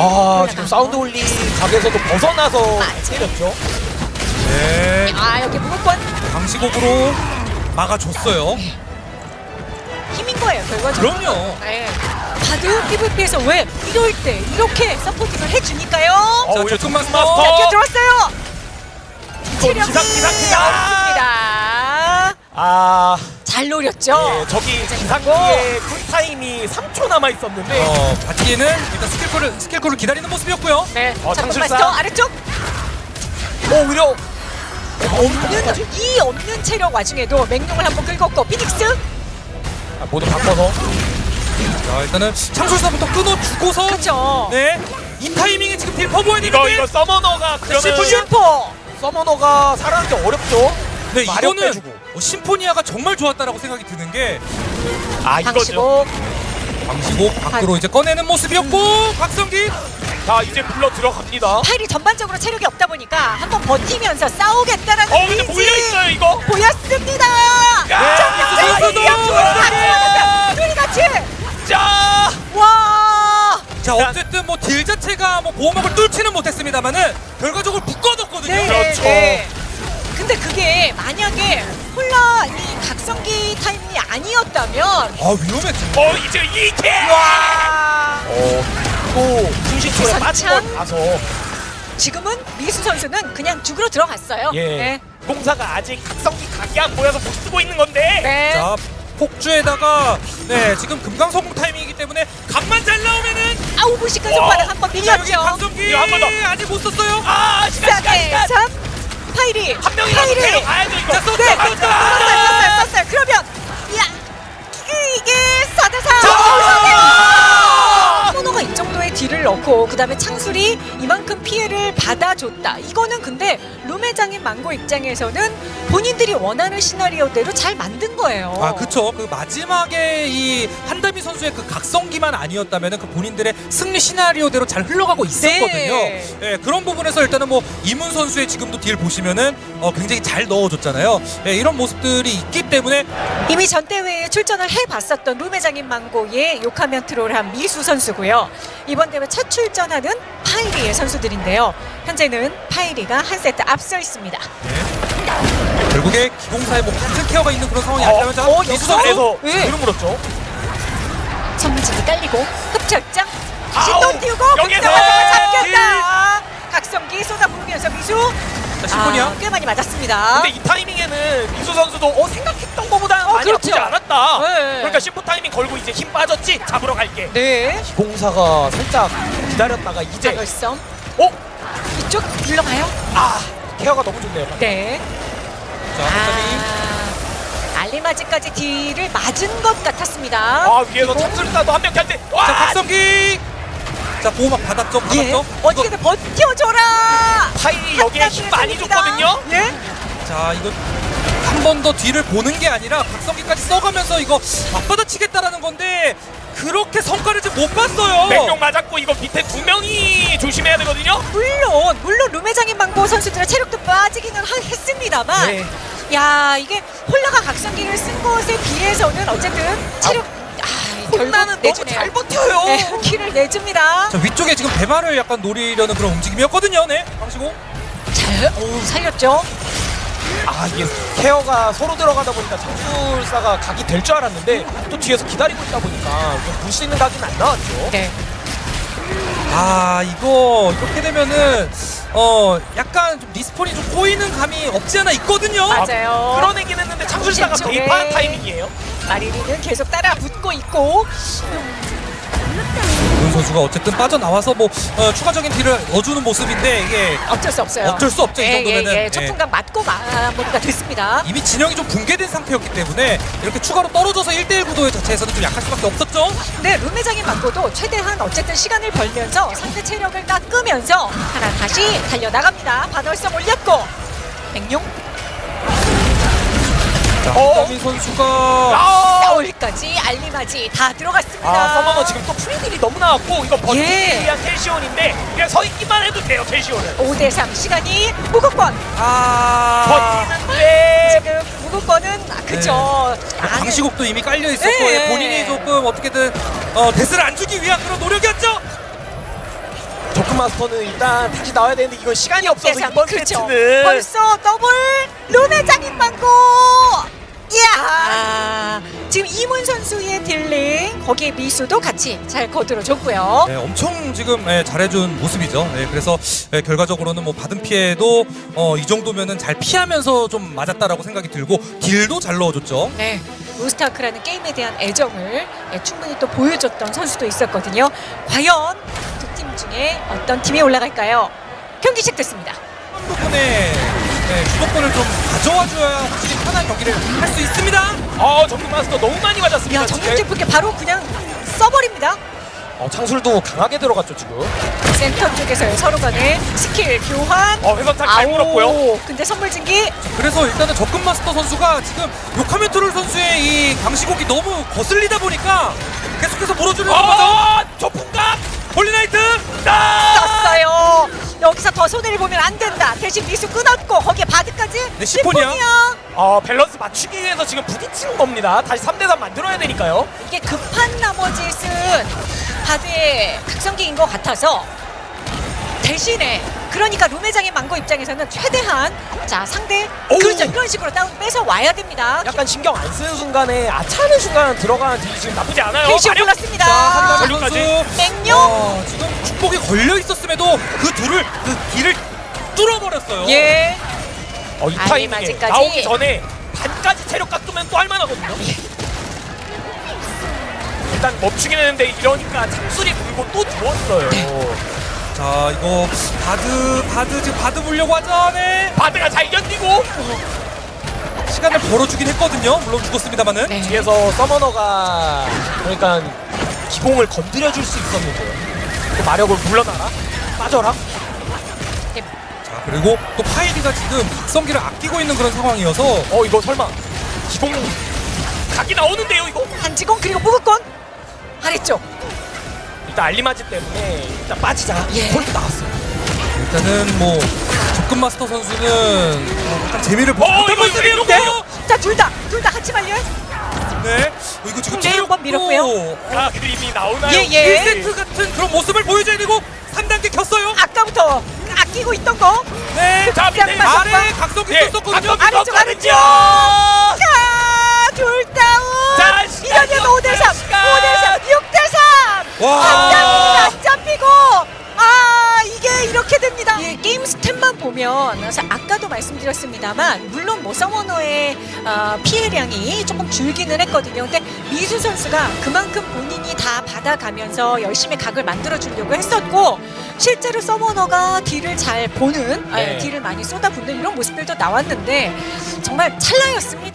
아 지금 사운드 올리 각에서도 벗어나서. 때렸죠. 네, 아 여기 무조건 방시곡으로 막아줬어요. 힘인 거예요 결과적으로. 그럼요. 네. 다들 PVP에서 왜 이럴 때 이렇게 서포팅을 해주니까요. 어, 자, 오히려 조금 조금 마스터. 마스터. 자, 들어왔어요. 이거 체력이 기상 기상 기상. 없습니다. 아 잘 노렸죠. 예, 저기 기상기의 쿨타임이 3초 남아 있었는데 어, 바티에는 일단 스킬콜을, 스킬콜을 기다리는 모습이었고요. 네. 어, 자, 창술사. 마스터 아래쪽 어 오히려 없는 이 없는 체력 와중에도 맹룡을 한번 긁었고 피닉스 아, 모두 바꿔서 자, 일단은 창술사부터 끊어주고서. 그렇죠. 네. 이 타이밍에 지금 deal 퍼부어야 되는데. 이거 이거 summoner가 그러면 슈퍼 슈퍼 summoner가 게 어렵죠. 네, 마력 이거는 빼주고. 어, 심포니아가 정말 좋았다라고 생각이 드는 게 아 이거죠. 방시고 방시곡 밖으로 이제 꺼내는 모습이었고 박성기 자 이제 불러 들어갑니다. 파일이 전반적으로 체력이 없다 보니까 한번 버티면서 싸우겠다라는 어 근데 의지 몰려 있어요 이거. 보였습니다. 야, 자, 선수도! 둘이 같이. 자 와. 자 어쨌든 뭐 딜 자체가 뭐 보호막을 뚫지는 못했습니다만은 결과적으로 묶 아니었다면 아 위험했죠 어 이제 이게. 와. 어또 충신초에 부산창. 빠진 거 봐서 지금은 미수 선수는 그냥 죽으러 들어갔어요. 예 네. 공사가 아직 각성기 각이 안 보여서 못 쓰고 있는 건데. 네. 자 폭주에다가 네 지금 금강 성공 타이밍이기 때문에 각만 잘 나오면은 아우 무식한 와. 손바닥 한번 자 여기 밀렸죠. 이거 한번 더. 아직 못 썼어요 아 시간 시간 시간. 3 파이리 한 명이라도 파이리 데려가야죠 이거. 자, 또, 네 또, 또, 썼어요 썼어요 썼어요 그러면 정도의 딜을 넣고 그 다음에 창술이 이만큼 피해를 받아줬다. 이거는 근데 룸회장인 망고 입장에서는 본인들이 원하는 시나리오대로 잘 만든 거예요. 아 그쵸. 그 마지막에 이한 다미 선수의 그 각성기만 아니었다면은 그 본인들의 승리 시나리오대로 잘 흘러가고 있었거든요 네. 예, 그런 부분에서 일단은 뭐 이문 선수의 지금도 딜 보시면은 어, 굉장히 잘 넣어줬잖아요 예, 이런 모습들이 있기 때문에 이미 전 대회에 출전을 해봤었던 룸회장인 망고의 욕하면 트롤한 미수 선수고요. 이번 대회 첫 출전하는 파이리의 선수들인데요. 현재는 파이리가 한 세트 앞서 있습니다. 결국에 기공사에 뭐 같은 케어가 있는 그런 상황이 어, 아니라면 자, 어, 미수 여기서? 선수 그래서 네. 뒤로 물었죠. 전문진이 깔리고 흡착장 다시 아우, 또 띄우고 여기서 급정하다가 잡혔다. 각성기 쏟아부으면서 미수 자, 심포니아 아, 꽤 많이 맞았습니다. 근데 이 타이밍에는 미수 선수도 어 생각했던 것보다 어, 많이 그렇죠. 아프지 않았다. 네. 그러니까 심포 타이밍 걸고 이제 힘 빠졌지 잡으러 갈게. 네. 기공사가 살짝 기다렸다가 이제 자결성 어? 이쪽 물러가요. 아 케어가 너무 좋네요. 네. 자 아, 알리마지까지 딜을 맞은 것 같았습니다. 아 위에서 참술사도 한명갈 때. 와! 자 박성기 자 보호막 받았죠 예. 받았죠 어떻게든 버텨줘라. 파일이 여기에 힘 많이 줬거든요. 예. 자 이거 한 번 더 뒤를 보는 게 아니라 박성기까지 써가면서 이거 맞받아치겠다라는 건데 그렇게 성과를 지금 못 봤어요. 맹룡 맞았고 이거 밑에 두 명이 조심해야 되거든요. 물론 물론 룸회장인 망고 선수들의 체력도 빠지기는 하- 했습니다만 네. 야 이게 홀라가 각성기를 쓴 것에 비해서는 어쨌든 체력 아, 혼나는 너무 내주네요. 잘 버텨요. 네, 키를 내줍니다. 자 위쪽에 지금 배말을 약간 노리려는 그런 움직임이었거든요. 네, 방시고. 잘 오, 살렸죠. 아 이게 케어가 서로 들어가다 보니까 참술사가 각이 될 줄 알았는데 또 뒤에서 기다리고 있다 보니까 볼수 있는 각은 안 나왔죠. 네. 아 이거 이렇게 되면은 어 약간 좀 리스폰이 좀 꼬이는 감이 없지 않아 있거든요. 맞아요. 끌어내긴 했는데 참술사가 왼쪽에. 개입한 타이밍이에요. 마리리는 계속 따라 붙고 있고 문 선수가 어쨌든 빠져나와서 뭐 어, 추가적인 딜을 넣어주는 모습인데 이게 어쩔 수 없어요. 어쩔 수 없죠, 이 예, 정도면은. 예, 예. 예. 첫 순간 맞고 마무리가 됐습니다. 이미 진영이 좀 붕괴된 상태였기 때문에 이렇게 추가로 떨어져서 1대1 구도 자체에서는 좀 약할 수밖에 없었죠. 근데 룸회장인 맞고도 최대한 어쨌든 시간을 벌면서 상대 체력을 깎으면서 하나 다시 달려나갑니다. 반월성 올렸고 백룡 자, 어? 한다민 선수가 아, 서울까지 알리마지 다 들어갔습니다. 아 서머너 지금 또 프리딜이 너무 나왔고 이거 버티기 예. 위한 텔시온인데 그냥 서 있기만 해도 돼요 텔시온은. 5대3 시간이 무국권 아 버티는데 지금 무국권은 아, 그죠. 네. 안에- 방시국도 이미 깔려 있었고 네. 예, 본인이 조금 어떻게든 어, death를 안 주기 위한 그런 노력이었죠. 마스터는 일단 다시 나와야 되는데 이건 시간이 없어서 대상, 이번 그렇죠. 세트는 벌써 더블 룸의 장인 망고. 이야. 지금 이문 선수의 dealing 거기에 미수도 같이 잘 거들어줬고요. 네, 엄청 지금 예, 잘해준 모습이죠. 네, 그래서 예, 결과적으로는 뭐 받은 피해도 어, 이 정도면은 잘 피하면서 좀 맞았다라고 생각이 들고 deal도 잘 넣어줬죠. 네. 로스트아크라는 게임에 대한 애정을 예, 충분히 또 보여줬던 선수도 있었거든요. 과연 두 팀 중에 어떤 팀이 올라갈까요? 경기 시작됐습니다. 한 부분에 네, 주도권을 좀 가져와줘야 확실히 편한 경기를 할 수 있습니다. 어 정글 마스터 너무 많이 맞았습니다. 야 정영재 분께 바로 그냥 써버립니다. 어, 창술도 강하게 들어갔죠 지금. 센터 쪽에서의 서로 간의 스킬 교환. 어 회선 탁 잘 물었고요. 근데 선물 증기 그래서 일단은 접근 마스터 선수가 지금 요카멘토를 선수의 이 강시곡이 너무 거슬리다 보니까 계속해서 물어주는 거죠. 어 조풍각 홀리나이트 떴어요. 여기서 더 손해를 보면 안 된다. 대신 미수 끊었고 바드까지. 네, 시폰이야. 어 밸런스 맞추기 위해서 지금 부딪히는 겁니다. 다시 3대3 만들어야 되니까요. 이게 급한 나머지 쓴 바드의 각성기인 것 같아서 대신에 그러니까 룸회장의 망고 입장에서는 최대한 자 상대 오우. 그렇죠 이런 식으로 다운 뺏어 와야 됩니다. 약간 신경 안 쓰는 순간에 아차하는 순간 들어가는 딜이 지금 나쁘지 않아요. 마력! 올랐습니다. 전류까지. 맹룡 어, 지금 축복이 걸려 있었음에도 그 둘을 그 길을 뚫어버렸어요. 예. 어, 이 아니, 타이밍에 아직까지. 나오기 전에 반까지 체력 깎으면 또 할만하거든요. 일단 멈추긴 했는데 이러니까 창술이 불고 또 죽었어요. 자 이거 바드 바드 지금 바드 물려고 하자네 바드가 잘 견디고 시간을 벌어주긴 했거든요. 물론 죽었습니다만은. 네. 뒤에서 서머너가 그러니까 기공을 건드려 줄 수 있었는데 그 마력을 물러나라 빠져라 자 그리고 또 파이리가 지금 각성기를 아끼고 있는 그런 상황이어서 어 이거 설마 기공 각이 나오는데요 이거 한지공 그리고 무극권 아래쪽 일단 알리마지 때문에 일단 빠지자 예. 콜도 나왔어요 일단은 뭐 접근 마스터 선수는 어, 약간 재미를 어, 이거, 이거, 모습인데. 이거. 자둘 다 둘 다 같이 말려 네. 어, 이거 지금 네, 한번 밀었고요. 아 그림이 나오나요? 예, 예. 1세트 같은 그런 모습을 보여줘야 되고 3단계 켰어요. 아까부터 아 끼고 있던 거 네. 자 밑에 아래 각성기 예, 썼었거든요. 각성기 아래쪽, 썼거든요. 자, 둘 다운. 자, 시간 이러면 좀 5대 3, 시간. 5대 3, 6대 3. 와. 사실 아까도 말씀드렸습니다만 물론 뭐 서머너의 어, 피해량이 조금 줄기는 했거든요. 근데 미수 선수가 그만큼 본인이 다 받아가면서 열심히 각을 만들어 주려고 했었고 실제로 서머너가 딜을 잘 보는 네. 아, 딜을 많이 쏟아붓는 이런 모습들도 나왔는데 정말 찰나였습니다.